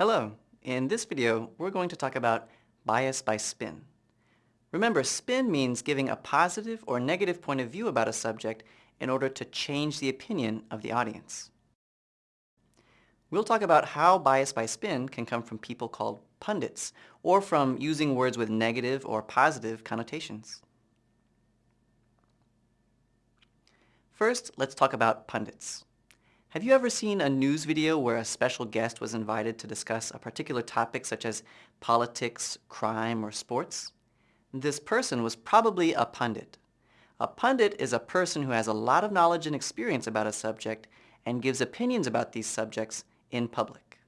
Hello. In this video, we're going to talk about bias by spin. Remember, spin means giving a positive or negative point of view about a subject in order to change the opinion of the audience. We'll talk about how bias by spin can come from people called pundits, or from using words with negative or positive connotations. First, let's talk about pundits. Have you ever seen a news video where a special guest was invited to discuss a particular topic such as politics, crime, or sports? This person was probably a pundit. A pundit is a person who has a lot of knowledge and experience about a subject and gives opinions about these subjects in public.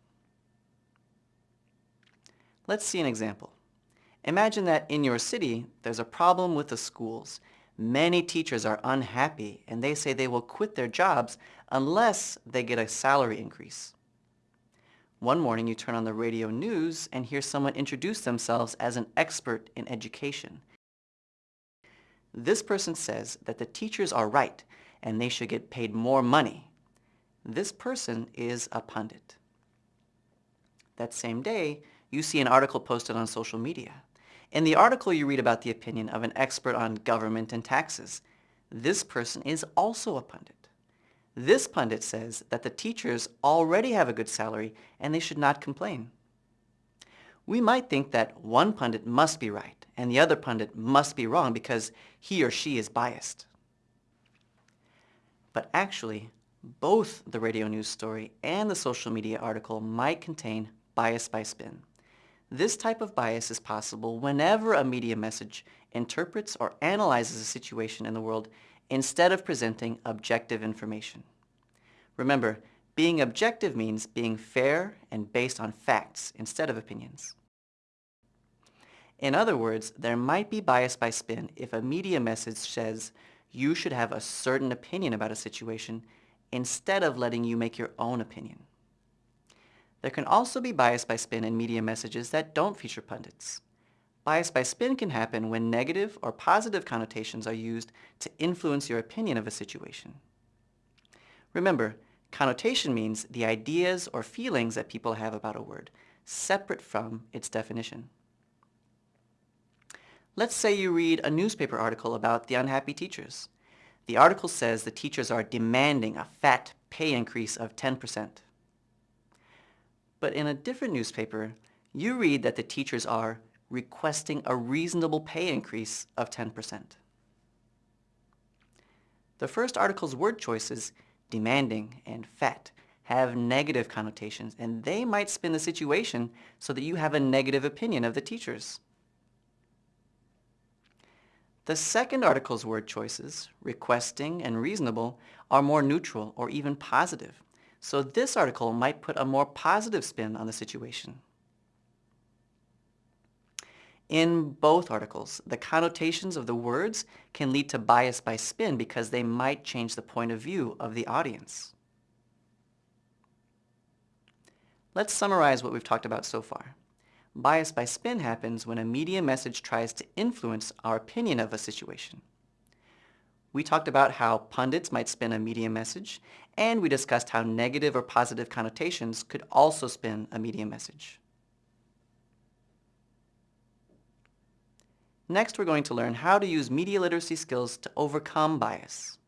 Let's see an example. Imagine that in your city, there's a problem with the schools Many teachers are unhappy and they say they will quit their jobs unless they get a salary increase. One morning you turn on the radio news and hear someone introduce themselves as an expert in education. This person says that the teachers are right and they should get paid more money. This person is a pundit. That same day, you see an article posted on social media. In the article you read about the opinion of an expert on government and taxes. This person is also a pundit. This pundit says that the teachers already have a good salary and they should not complain. We might think that one pundit must be right and the other pundit must be wrong because he or she is biased. But actually, both the radio news story and the social media article might contain bias by spin. This type of bias is possible whenever a media message interprets or analyzes a situation in the world instead of presenting objective information. Remember, being objective means being fair and based on facts instead of opinions. In other words, there might be bias by spin if a media message says you should have a certain opinion about a situation instead of letting you make your own opinion. There can also be bias by spin in media messages that don't feature pundits. Bias by spin can happen when negative or positive connotations are used to influence your opinion of a situation. Remember, connotation means the ideas or feelings that people have about a word, separate from its definition. Let's say you read a newspaper article about the unhappy teachers. The article says the teachers are demanding a fat pay increase of 10%. But in a different newspaper, you read that the teachers are requesting a reasonable pay increase of 10%. The first article's word choices, demanding and fat, have negative connotations and they might spin the situation so that you have a negative opinion of the teachers. The second article's word choices, requesting and reasonable, are more neutral or even positive. So this article might put a more positive spin on the situation. In both articles, the connotations of the words can lead to bias by spin because they might change the point of view of the audience. Let's summarize what we've talked about so far. Bias by spin happens when a media message tries to influence our opinion of a situation. We talked about how pundits might spin a media message, and we discussed how negative or positive connotations could also spin a media message. Next, we're going to learn how to use media literacy skills to overcome bias.